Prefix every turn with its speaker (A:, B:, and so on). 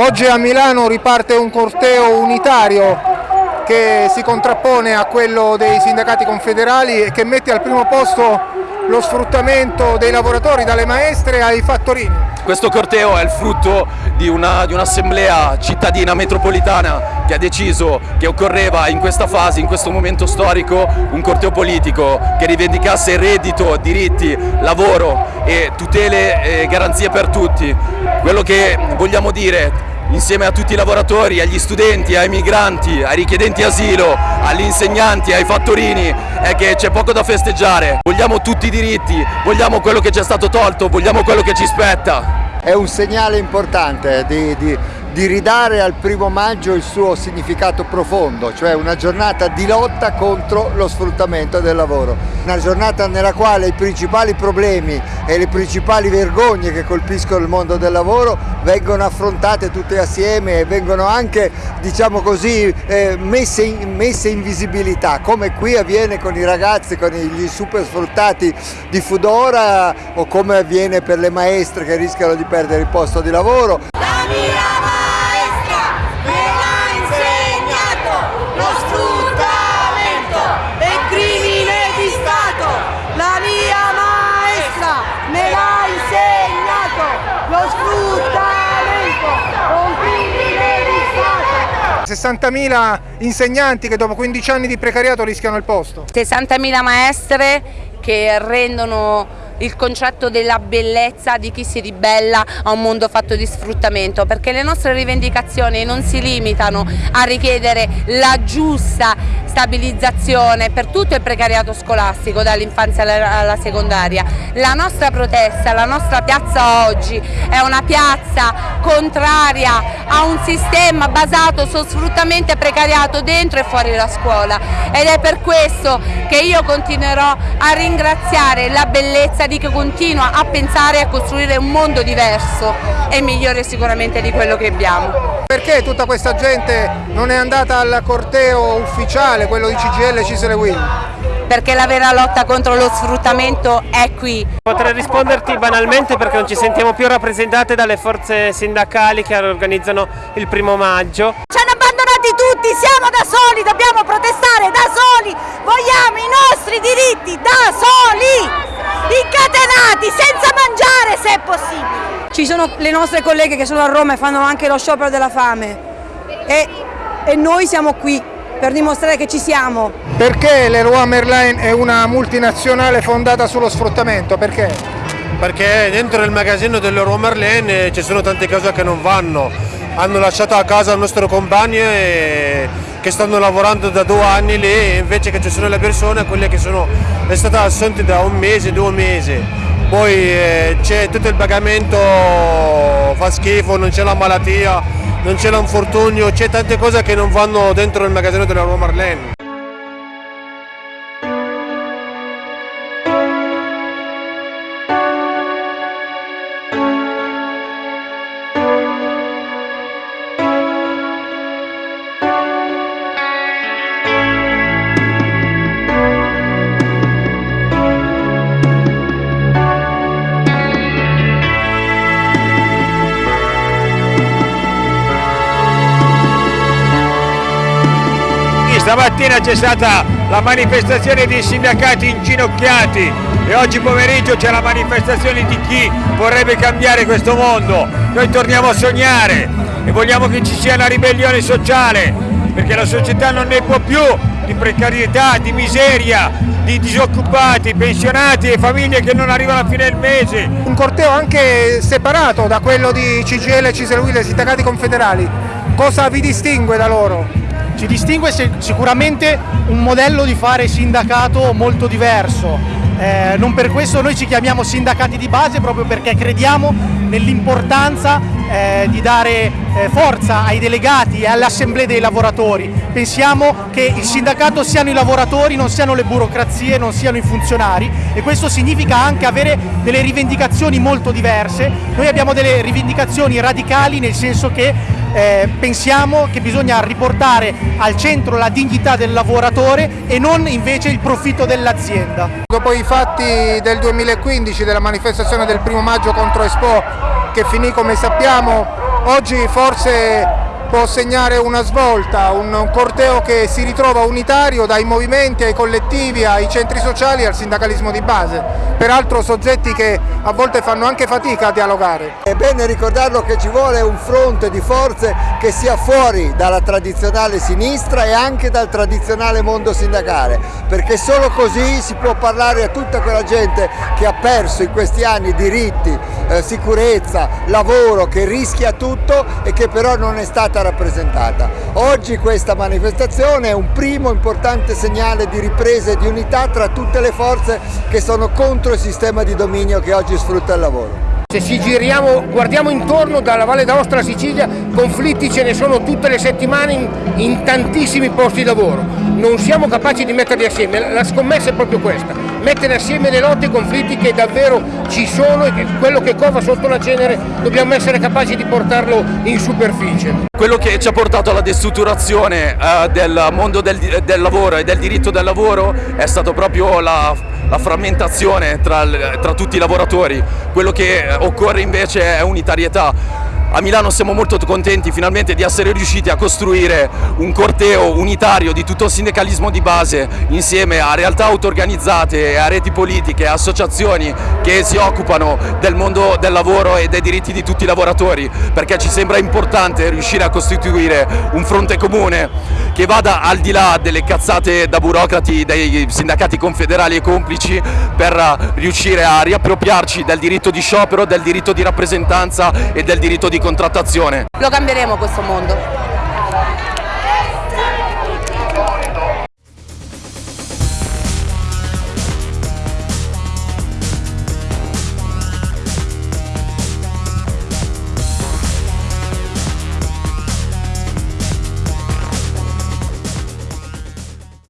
A: Oggi a Milano riparte un corteo unitario che si contrappone a quello dei sindacati confederali e che mette al primo posto lo sfruttamento dei lavoratori dalle maestre ai fattorini.
B: Questo corteo è il frutto di, una, di un'assemblea cittadina metropolitana che ha deciso che occorreva in questa fase, in questo momento storico, un corteo politico che rivendicasse reddito, diritti, lavoro e tutele e garanzie per tutti. Quello che vogliamo dire insieme a tutti i lavoratori, agli studenti, ai migranti, ai richiedenti asilo, agli insegnanti, ai fattorini, è che c'è poco da festeggiare. Vogliamo tutti i diritti, vogliamo quello che ci è stato tolto, vogliamo quello che ci spetta.
C: È un segnale importante di, di di ridare al primo maggio il suo significato profondo, cioè una giornata di lotta contro lo sfruttamento del lavoro. Una giornata nella quale i principali problemi e le principali vergogne che colpiscono il mondo del lavoro vengono affrontate tutte assieme e vengono anche, diciamo così, eh, messe, in, messe in visibilità, come qui avviene con i ragazzi, con gli super sfruttati di Fudora o come avviene per le maestre che rischiano di perdere il posto di lavoro.
A: 60.000 insegnanti che dopo 15 anni di precariato rischiano il posto.
D: 60.000 maestre che rendono il concetto della bellezza di chi si ribella a un mondo fatto di sfruttamento perché le nostre rivendicazioni non si limitano a richiedere la giusta stabilizzazione per tutto il precariato scolastico dall'infanzia alla secondaria. La nostra protesta, la nostra piazza oggi è una piazza contraria a un sistema basato su sfruttamento e precariato dentro e fuori la scuola ed è per questo che io continuerò a ringraziare la bellezza di chi continua a pensare e a costruire un mondo diverso e migliore sicuramente di quello che abbiamo.
A: Perché tutta questa gente non è andata al corteo ufficiale, quello di CGL Cisele Will?
D: perché la vera lotta contro lo sfruttamento è qui.
E: Potrei risponderti banalmente perché non ci sentiamo più rappresentate dalle forze sindacali che organizzano il primo maggio.
F: Ci hanno abbandonati tutti, siamo da soli, dobbiamo protestare da soli, vogliamo i nostri diritti da soli! incatenati, senza mangiare se è possibile.
G: Ci sono le nostre colleghe che sono a Roma e fanno anche lo sciopero della fame e, e noi siamo qui per dimostrare che ci siamo.
A: Perché Leroy Merlin è una multinazionale fondata sullo sfruttamento? Perché?
H: Perché dentro il magazzino dell'Eroy Merlin eh, ci sono tante cose che non vanno. Hanno lasciato a casa il nostro compagno e che stanno lavorando da due anni lì invece che ci sono le persone quelle che sono state assunte da un mese, due mesi poi eh, c'è tutto il pagamento fa schifo, non c'è la malattia non c'è l'infortunio, c'è tante cose che non vanno dentro il magazzino della Roma Marlene
I: Stamattina c'è stata la manifestazione dei sindacati inginocchiati e oggi pomeriggio c'è la manifestazione di chi vorrebbe cambiare questo mondo. Noi torniamo a sognare e vogliamo che ci sia una ribellione sociale perché la società non ne può più di precarietà, di miseria, di disoccupati, pensionati e famiglie che non arrivano a fine del mese.
A: Un corteo anche separato da quello di CGL e Ciselui, dei sindacati confederali. Cosa vi distingue da loro?
J: Ci distingue sicuramente un modello di fare sindacato molto diverso, eh, non per questo noi ci chiamiamo sindacati di base proprio perché crediamo nell'importanza eh, di dare eh, forza ai delegati e alle assemblee dei lavoratori. Pensiamo che il sindacato siano i lavoratori, non siano le burocrazie, non siano i funzionari e questo significa anche avere delle rivendicazioni molto diverse. Noi abbiamo delle rivendicazioni radicali nel senso che eh, pensiamo che bisogna riportare al centro la dignità del lavoratore e non invece il profitto dell'azienda.
A: Dopo i fatti del 2015 della manifestazione del primo maggio contro Expo che finì come sappiamo oggi forse può segnare una svolta, un corteo che si ritrova unitario dai movimenti ai collettivi, ai centri sociali e al sindacalismo di base, peraltro soggetti che a volte fanno anche fatica a dialogare.
C: È bene ricordarlo che ci vuole un fronte di forze che sia fuori dalla tradizionale sinistra e anche dal tradizionale mondo sindacale, perché solo così si può parlare a tutta quella gente che ha perso in questi anni diritti, eh, sicurezza, lavoro, che rischia tutto e che però non è stata rappresentata. Oggi questa manifestazione è un primo importante segnale di ripresa e di unità tra tutte le forze che sono contro il sistema di dominio che oggi sfrutta il lavoro.
K: Se ci giriamo, guardiamo intorno dalla Valle d'Aosta alla Sicilia, conflitti ce ne sono tutte le settimane in, in tantissimi posti di lavoro. Non siamo capaci di metterli assieme, la scommessa è proprio questa, mettere assieme le lotte e i conflitti che davvero ci sono e che quello che cova sotto la cenere dobbiamo essere capaci di portarlo in superficie.
B: Quello che ci ha portato alla destrutturazione eh, del mondo del, del, lavoro e del diritto del lavoro è stato proprio la, la frammentazione tra, tra tutti i lavoratori, quello che occorre invece è unitarietà a Milano siamo molto contenti finalmente di essere riusciti a costruire un corteo unitario di tutto il sindacalismo di base insieme a realtà auto-organizzate, a reti politiche, a associazioni che si occupano del mondo del lavoro e dei diritti di tutti i lavoratori perché ci sembra importante riuscire a costituire un fronte comune che vada al di là delle cazzate da burocrati dei sindacati confederali e complici per riuscire a riappropriarci del diritto di sciopero, del diritto di rappresentanza e del diritto di contrattazione.
D: Lo cambieremo questo mondo.